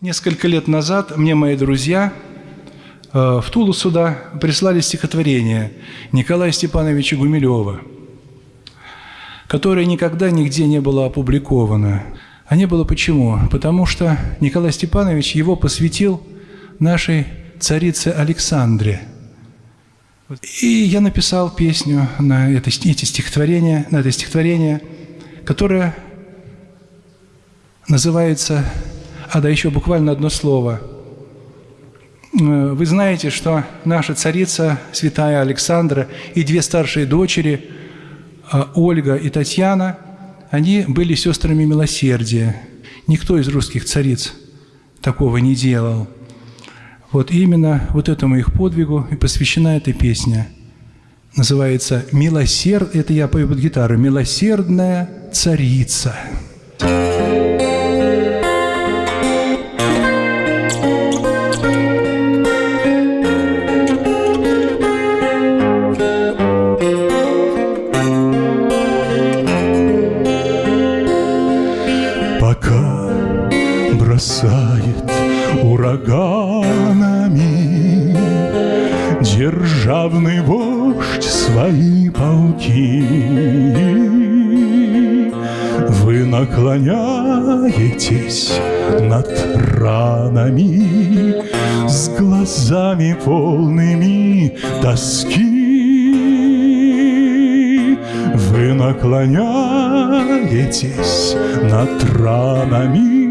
Несколько лет назад мне мои друзья э, в Тулу сюда прислали стихотворение Николая Степановича Гумилева, которое никогда нигде не было опубликовано. А не было почему? Потому что Николай Степанович его посвятил нашей царице Александре. И я написал песню на это, эти стихотворения, на это стихотворение, которое называется а, да, еще буквально одно слово. Э, вы знаете, что наша царица, святая Александра, и две старшие дочери, а, Ольга и Татьяна, они были сестрами милосердия. Никто из русских цариц такого не делал. Вот именно вот этому их подвигу и посвящена эта песня. Называется «Милосерд...» Это я пою под гитару. «Милосердная царица». Державный вождь свои полки Вы наклоняетесь над ранами С глазами полными тоски Вы наклоняетесь над ранами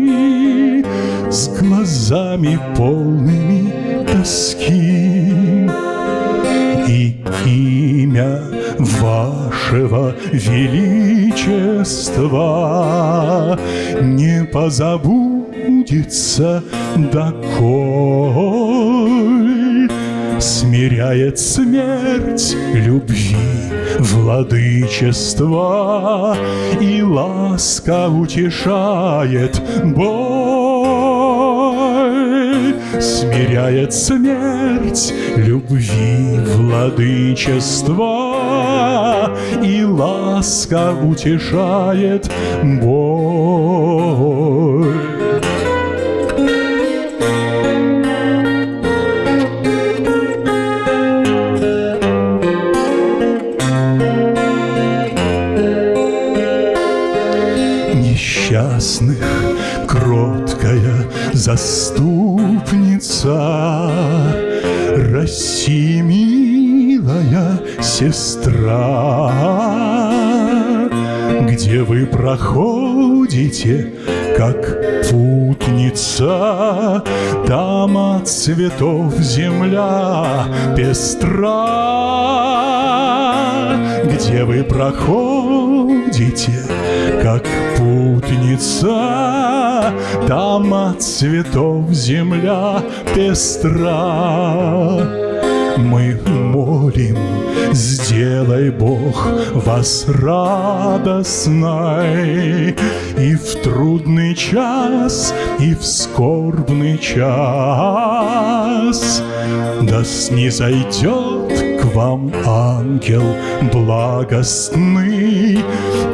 с глазами полными тоски. Имя вашего величества. Не позабудется доколь смиряет смерть любви владычества. И ласка утешает боль смиряет смерть любви владычества, и ласка утешает боль. Несчастных кроткая заступница, России милая сестра, Где вы проходите, как путница, Там от цветов земля пестра, Где вы проходите, как путница, Там от цветов земля пестра. Мы молим, сделай Бог вас радостной И в трудный час, и в скорбный час Да снизойдет к вам ангел благостный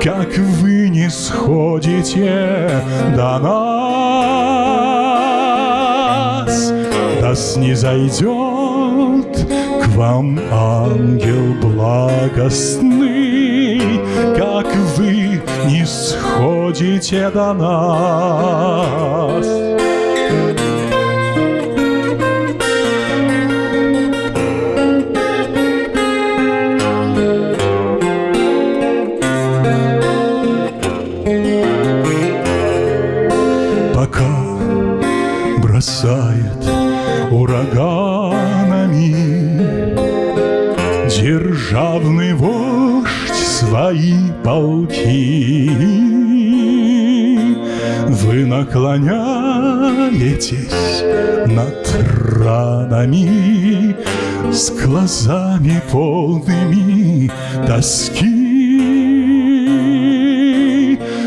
Как вы не сходите до нас Да снизойдет к вам ангел благостный, Как вы не сходите до нас. Державный вождь свои полки. Вы наклоняетесь над ранами С глазами полными тоски.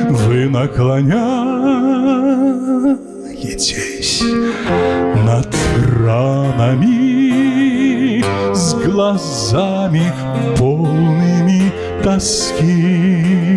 Вы наклоняетесь над ранами глазами полными тоски.